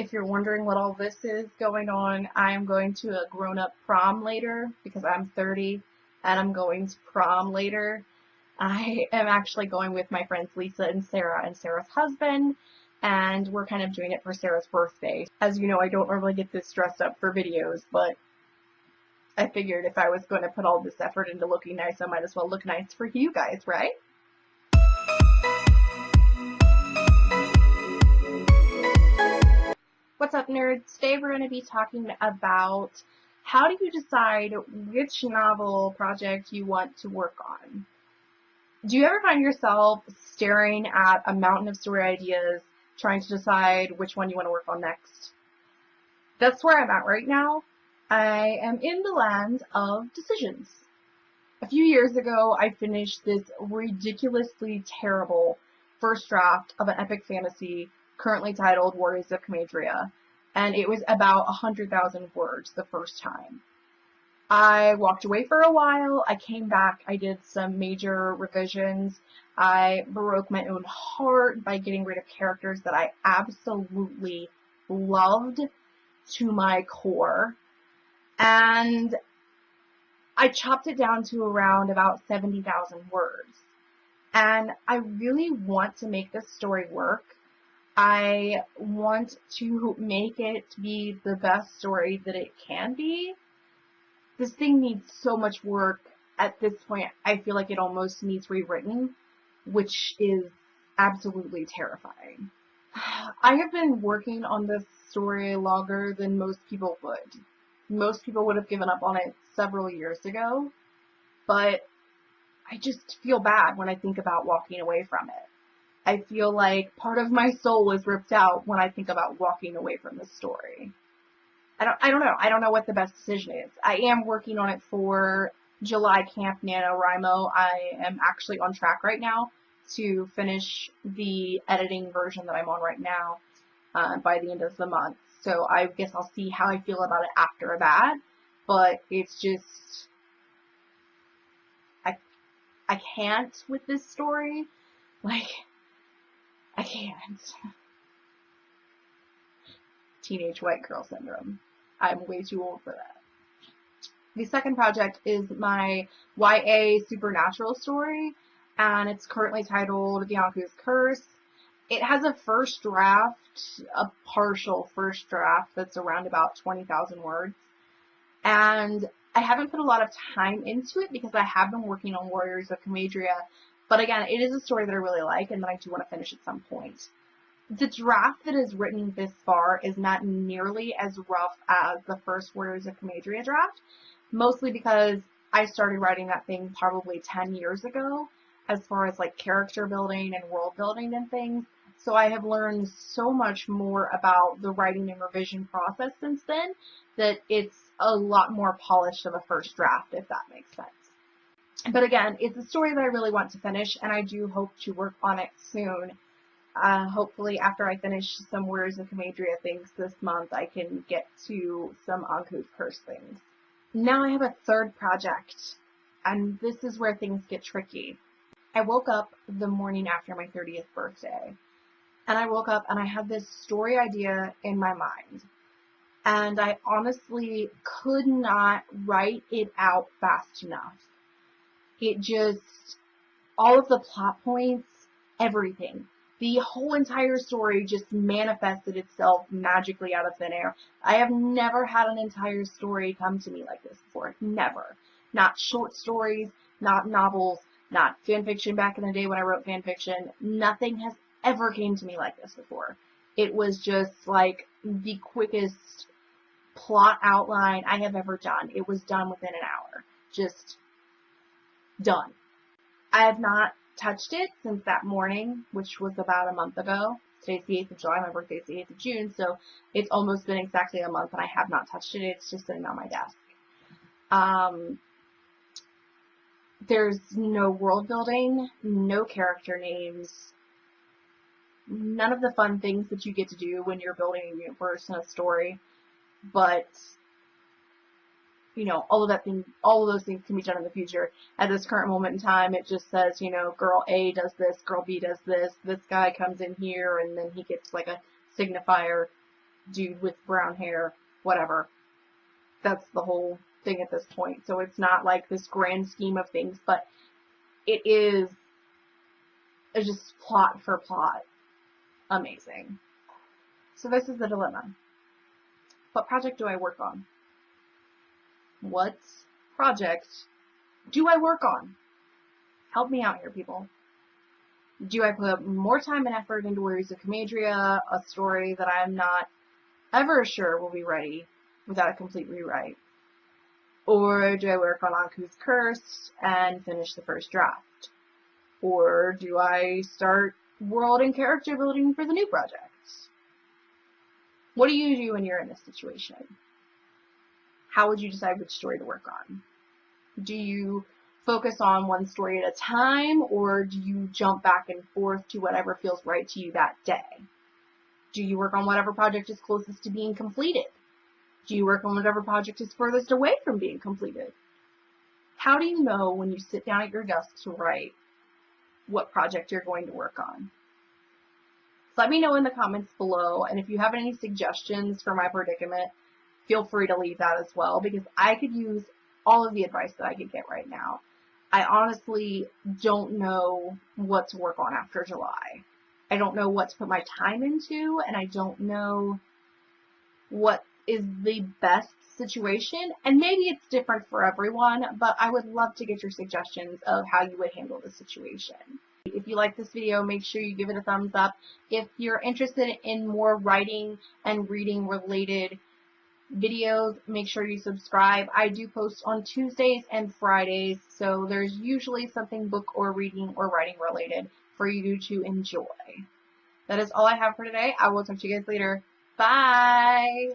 if you're wondering what all this is going on, I am going to a grown-up prom later because I'm 30 and I'm going to prom later. I am actually going with my friends Lisa and Sarah and Sarah's husband and we're kind of doing it for Sarah's birthday. As you know, I don't normally get this dressed up for videos, but I figured if I was going to put all this effort into looking nice, I might as well look nice for you guys, right? What's up nerds? Today we're going to be talking about how do you decide which novel project you want to work on. Do you ever find yourself staring at a mountain of story ideas trying to decide which one you want to work on next? That's where I'm at right now. I am in the land of decisions. A few years ago, I finished this ridiculously terrible first draft of an epic fantasy currently titled Warriors of Comadria, and it was about 100,000 words the first time. I walked away for a while, I came back, I did some major revisions, I broke my own heart by getting rid of characters that I absolutely loved to my core, and I chopped it down to around about 70,000 words. And I really want to make this story work. I want to make it be the best story that it can be. This thing needs so much work. At this point, I feel like it almost needs rewritten, which is absolutely terrifying. I have been working on this story longer than most people would. Most people would have given up on it several years ago, but I just feel bad when I think about walking away from it. I feel like part of my soul is ripped out when I think about walking away from the story. I don't, I don't know. I don't know what the best decision is. I am working on it for July Camp NaNoWriMo. I am actually on track right now to finish the editing version that I'm on right now uh, by the end of the month. So I guess I'll see how I feel about it after that. But it's just, I, I can't with this story. Like, I can't. Teenage white girl syndrome. I'm way too old for that. The second project is my YA supernatural story, and it's currently titled Anku's Curse. It has a first draft, a partial first draft that's around about 20,000 words. And I haven't put a lot of time into it because I have been working on Warriors of Comadria but again, it is a story that I really like and that I do want to finish at some point. The draft that is written this far is not nearly as rough as the first Warriors of Comadria draft, mostly because I started writing that thing probably 10 years ago as far as like character building and world building and things. So I have learned so much more about the writing and revision process since then that it's a lot more polished of a first draft, if that makes sense. But again, it's a story that I really want to finish, and I do hope to work on it soon. Uh, hopefully, after I finish some Warriors of Comadria things this month, I can get to some Anku's Curse things. Now I have a third project, and this is where things get tricky. I woke up the morning after my 30th birthday, and I woke up and I had this story idea in my mind. And I honestly could not write it out fast enough. It just, all of the plot points, everything. The whole entire story just manifested itself magically out of thin air. I have never had an entire story come to me like this before. Never. Not short stories, not novels, not fan fiction back in the day when I wrote fan fiction. Nothing has ever came to me like this before. It was just like the quickest plot outline I have ever done. It was done within an hour. Just done. I have not touched it since that morning, which was about a month ago. Today's the 8th of July, my birthday's the 8th of June, so it's almost been exactly a month and I have not touched it. It's just sitting on my desk. Um, there's no world building, no character names, none of the fun things that you get to do when you're building a universe and a story, but you know, all of that thing, all of those things can be done in the future. At this current moment in time, it just says, you know, girl A does this, girl B does this, this guy comes in here, and then he gets like a signifier. dude with brown hair, whatever. That's the whole thing at this point. So it's not like this grand scheme of things, but it is just plot for plot amazing. So this is the dilemma. What project do I work on? What project do I work on? Help me out here, people. Do I put more time and effort into Warriors of Comadria, a story that I'm not ever sure will be ready without a complete rewrite? Or do I work on Anku's Curse and finish the first draft? Or do I start world and character building for the new project? What do you do when you're in this situation? How would you decide which story to work on? Do you focus on one story at a time or do you jump back and forth to whatever feels right to you that day? Do you work on whatever project is closest to being completed? Do you work on whatever project is furthest away from being completed? How do you know when you sit down at your desk to write what project you're going to work on? let me know in the comments below, and if you have any suggestions for my predicament, feel free to leave that as well, because I could use all of the advice that I could get right now. I honestly don't know what to work on after July. I don't know what to put my time into, and I don't know what is the best situation. And maybe it's different for everyone, but I would love to get your suggestions of how you would handle the situation. If you like this video, make sure you give it a thumbs up. If you're interested in more writing and reading related videos, make sure you subscribe. I do post on Tuesdays and Fridays, so there's usually something book or reading or writing related for you to enjoy. That is all I have for today. I will talk to you guys later. Bye!